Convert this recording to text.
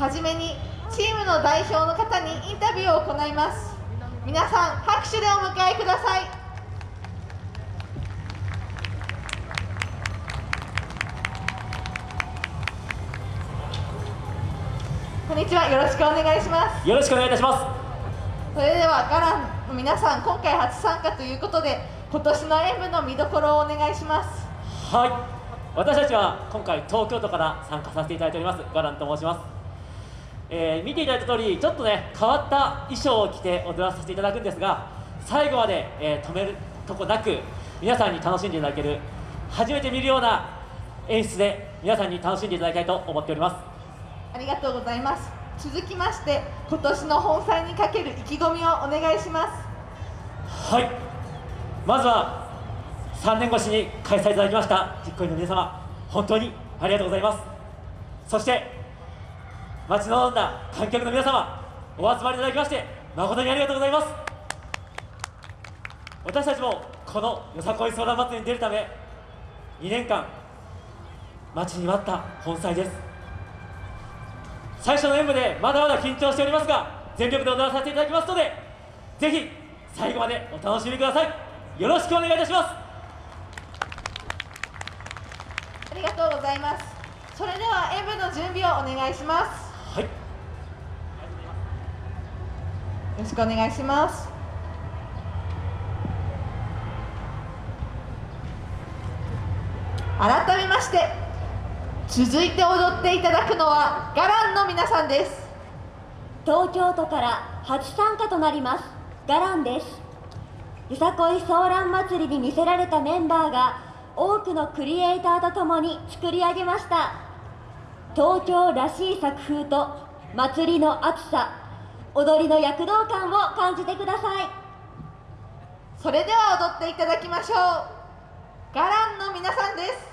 はじめにチームの代表の方にインタビューを行います。皆さん拍手でお迎えください。こんにちは。よろしくお願いします。よろしくお願いいたします。それではガランの皆さん今回初参加ということで今年の演舞の見どころをお願いします。はい。私たちは今回東京都から参加させていただいておりますガランと申します、えー、見ていただいた通りちょっとね変わった衣装を着て踊らさせていただくんですが最後まで、えー、止めるとこなく皆さんに楽しんでいただける初めて見るような演出で皆さんに楽しんでいただきたいと思っております。ありがとうございます。続きまして今年の本祭にかける意気込みをお願いします。はい。まずは3年越しに開催いただきました実行委員の皆様本当にありがとうございます。そして待ち望んだ観客の皆様お集まりいただきまして誠にありがとうございます。私たちもこのよさこい相談祭りに出るため2年間待ちに待った本祭です。最初の演舞でまだまだ緊張しておりますが全力で踊らせていただきますのでぜひ最後までお楽しみください。よろしくお願いいたします。ありがとうございます。それでは演舞の準備をお願いします。はい。よろしくお願いします。改めまして続いて踊っていただくのはガランの皆さんです。東京都から初参加となりますガランです。よさこいソーラン祭りに魅せられたメンバーが多くのクリエイターとともに作り上げました東京らしい作風と祭りの熱さ踊りの躍動感を感じてください。それでは踊っていただきましょう。ガランの皆さんです。